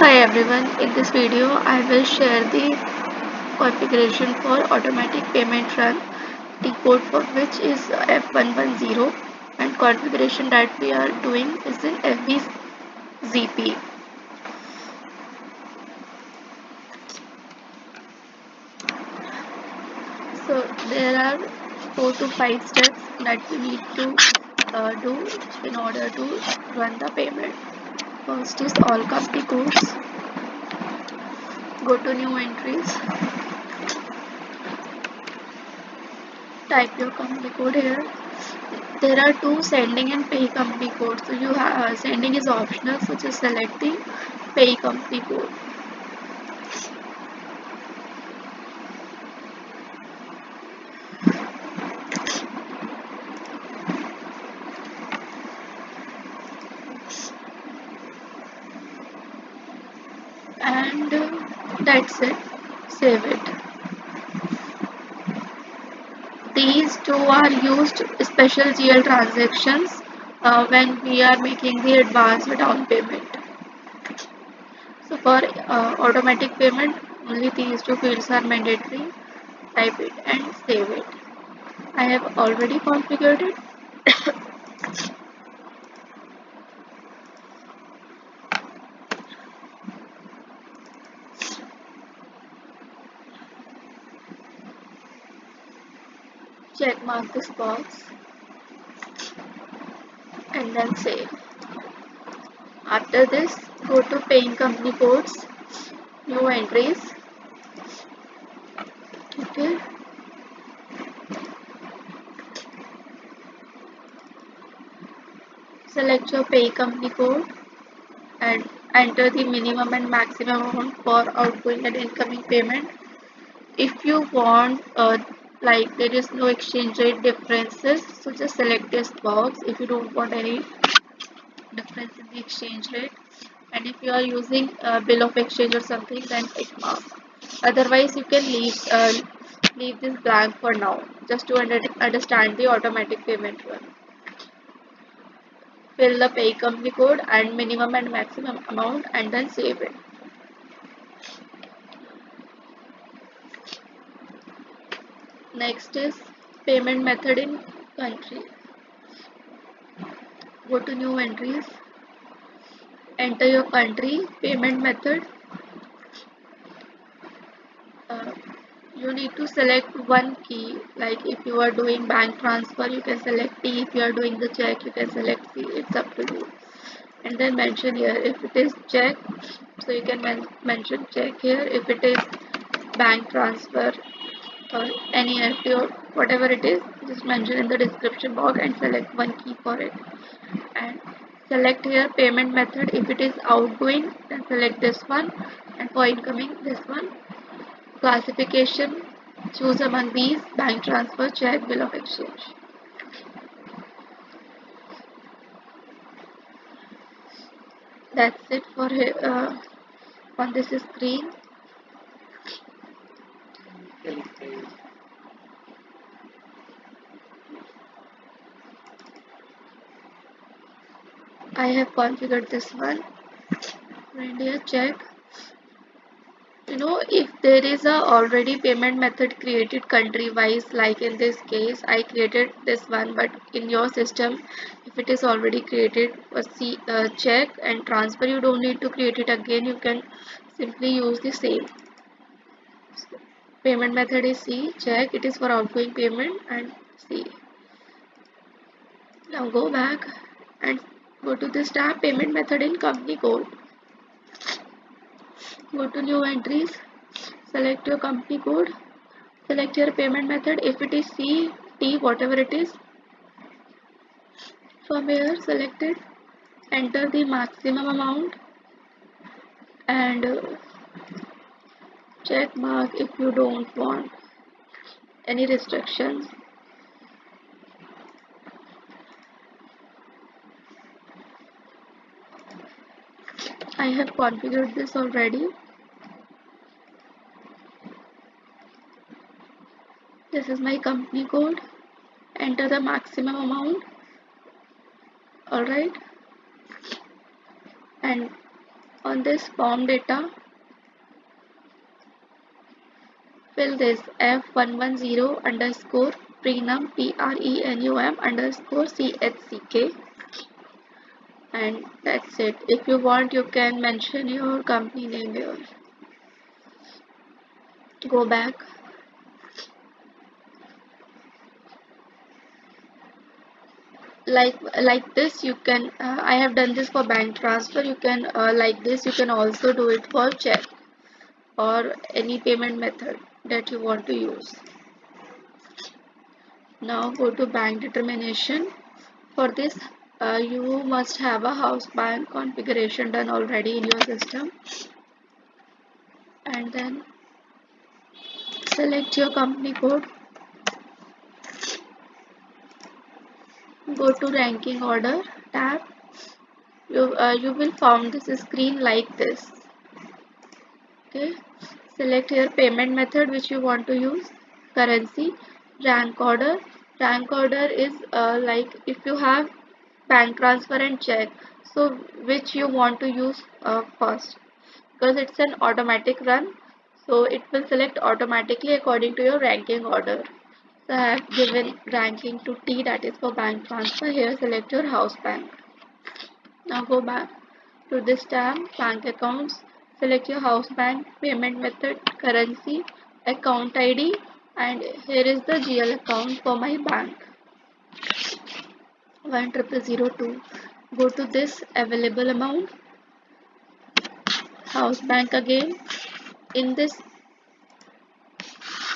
Hi everyone, in this video I will share the configuration for automatic payment run. The code for which is F110 and configuration that we are doing is in FBZP. So there are 4 to 5 steps that we need to uh, do in order to run the payment. First is all company codes. Go to new entries. Type your company code here. There are two sending and pay company codes. So you have uh, sending is optional so just select the pay company code and uh, that's it. Save it. These two are used special GL transactions uh, when we are making the advance down payment. So for uh, automatic payment only these two fields are mandatory. Type it and save it. I have already configured it mark this box and then save. After this, go to paying company codes, new entries. Okay. Select your pay company code and enter the minimum and maximum amount for outgoing and incoming payment. If you want uh, like there is no exchange rate differences so just select this box if you don't want any difference in the exchange rate. And if you are using a bill of exchange or something then tick mark otherwise you can leave uh, leave this blank for now just to under understand the automatic payment run. Fill the pay company code and minimum and maximum amount and then save it Next is payment method in country. Go to new entries. Enter your country payment method. Uh, you need to select one key like if you are doing bank transfer you can select T if you are doing the check you can select C it's up to you and then mention here if it is check so you can men mention check here if it is bank transfer or any NFT or whatever it is just mention in the description box and select one key for it. And select here payment method. If it is outgoing then select this one. And for incoming this one. Classification. Choose among these. Bank transfer check bill of exchange. That's it for uh, on this screen I have configured this one. Reindeer check. You know if there is a already payment method created country wise like in this case I created this one but in your system if it is already created a C, uh, check and transfer. You don't need to create it again. You can simply use the same payment method is C. Check. It is for outgoing payment and C. Now go back and go to this tab payment method in company code. Go to new entries. Select your company code. Select your payment method. If it is C T whatever it is. From here select it enter the maximum amount and check mark if you don't want any restrictions. I have configured this already. This is my company code. Enter the maximum amount. Alright. And on this form data fill this F110 underscore prenum P-R-E-N-U-M underscore C-H-C-K and that's it. If you want you can mention your company name here. Go back. Like like this you can uh, I have done this for bank transfer. You can uh, like this you can also do it for check or any payment method that you want to use. Now go to bank determination. For this uh, you must have a house bank configuration done already in your system. And then select your company code. Go to ranking order tab. You uh, you will form this screen like this okay select your payment method which you want to use currency rank order rank order is uh, like if you have bank transfer and check so which you want to use uh, first because it's an automatic run so it will select automatically according to your ranking order so I have given ranking to T that is for bank transfer. Here select your house bank. Now go back to this tab bank accounts. Select your house bank, payment method, currency, account ID and here is the GL account for my bank. 10002. Go to this available amount. House bank again. In this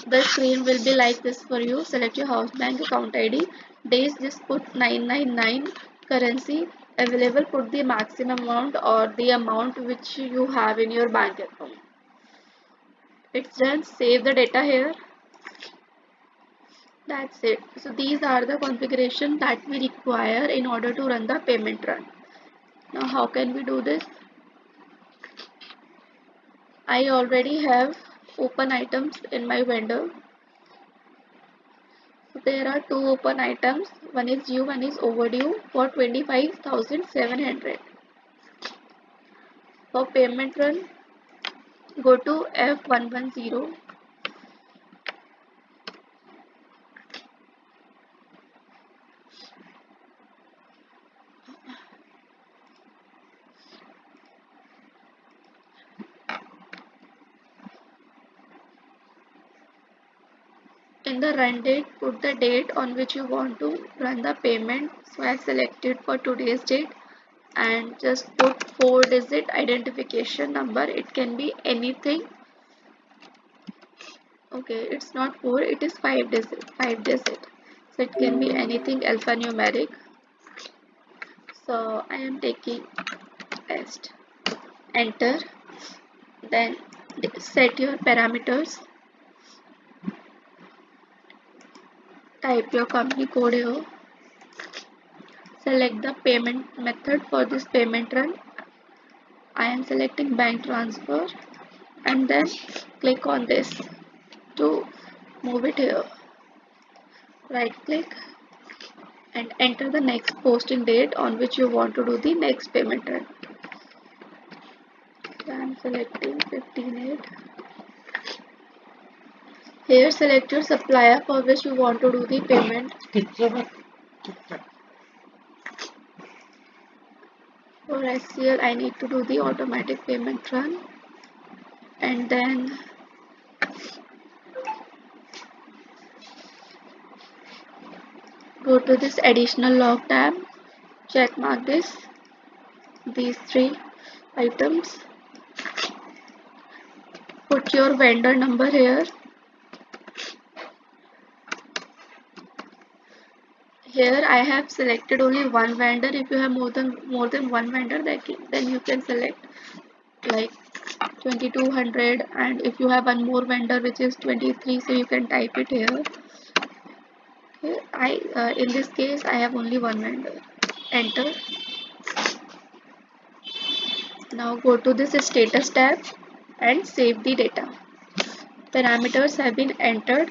the screen will be like this for you select your house bank account id days just put 999 currency available put the maximum amount or the amount which you have in your bank account. It's done save the data here. That's it. So these are the configuration that we require in order to run the payment run. Now how can we do this? I already have open items in my vendor there are two open items. One is due one is overdue for 25700 for payment run go to f110 In the run date, put the date on which you want to run the payment. So I selected for today's date and just put 4 digit identification number. It can be anything. Okay, it's not 4, it is 5 digit. 5 digit. So it can be anything alphanumeric. So I am taking test. Enter. Then set your parameters type your company code here. Select the payment method for this payment run. I am selecting bank transfer and then click on this to move it here. Right click and enter the next posting date on which you want to do the next payment run. I am selecting 15 8 here select your supplier for which you want to do the payment. For SCL I need to do the automatic payment run. And then go to this additional log tab. Check mark this. These three items. Put your vendor number here here I have selected only one vendor. If you have more than more than one vendor then you can select like 2200 and if you have one more vendor which is 23 so you can type it here. Okay I uh, in this case I have only one vendor. Enter. Now go to this status tab and save the data. Parameters have been entered.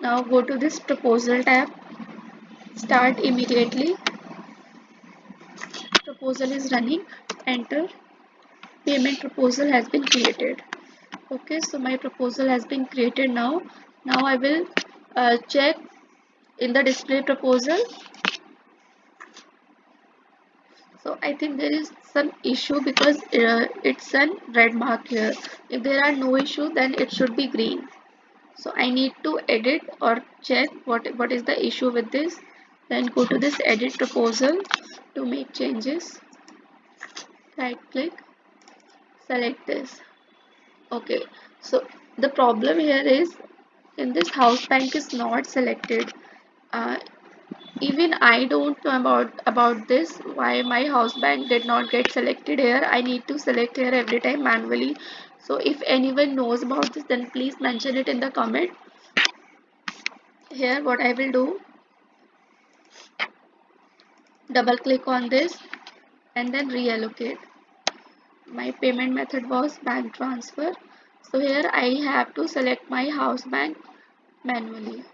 Now go to this proposal tab start immediately. Proposal is running. Enter. Payment proposal has been created. Okay so my proposal has been created now. Now I will uh, check in the display proposal. So I think there is some issue because uh, it's a red mark here. If there are no issue then it should be green. So I need to edit or check what what is the issue with this then go to this edit proposal to make changes. Right click select this. Okay so the problem here is in this house bank is not selected. Uh, even I don't know about about this why my house bank did not get selected here. I need to select here every time manually. So if anyone knows about this then please mention it in the comment. Here what I will do double click on this and then reallocate. My payment method was bank transfer. So here I have to select my house bank manually.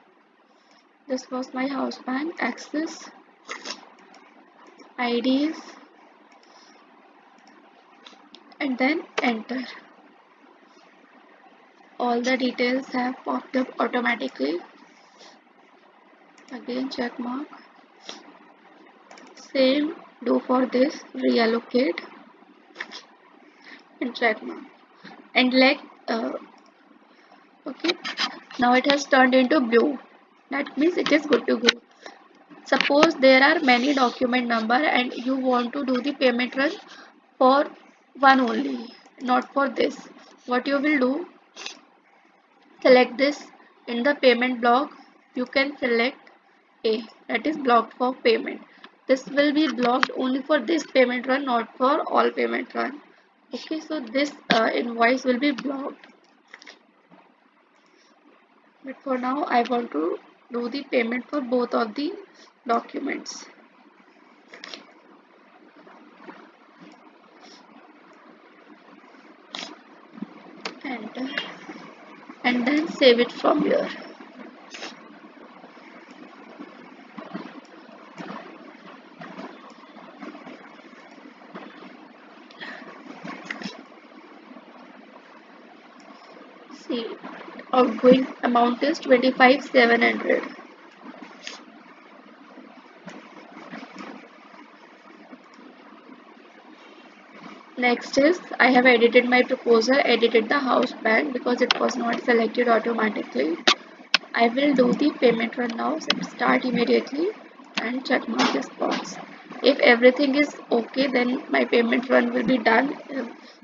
This was my house bank access IDs and then enter. All the details have popped up automatically. Again check mark same do for this reallocate. And check mark and let uh, okay. Now it has turned into blue. That means it is good to go. Suppose there are many document number and you want to do the payment run for one only not for this. What you will do? Select this in the payment block. You can select a. That is blocked for payment this will be blocked only for this payment run not for all payment run. Okay so this uh, invoice will be blocked. But for now I want to do the payment for both of the documents. Enter and then save it from here see outgoing amount is 25700 next is I have edited my proposal edited the house bank because it was not selected automatically. I will do the payment run now so start immediately and check mark this box. If everything is okay then my payment run will be done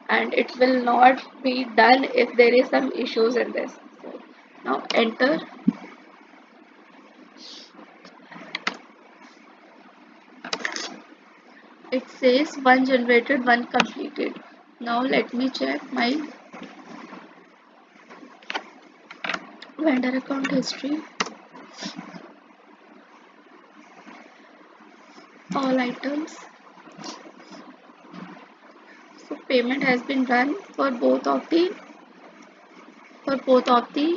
and it will not be done if there is some issues in this. So now enter. It says one generated one completed. Now let me check my vendor account history. All items so payment has been done for both of the for both of the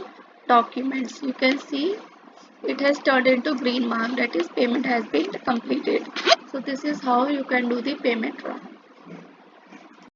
documents. You can see it has turned into green mark. That is payment has been completed. So this is how you can do the payment run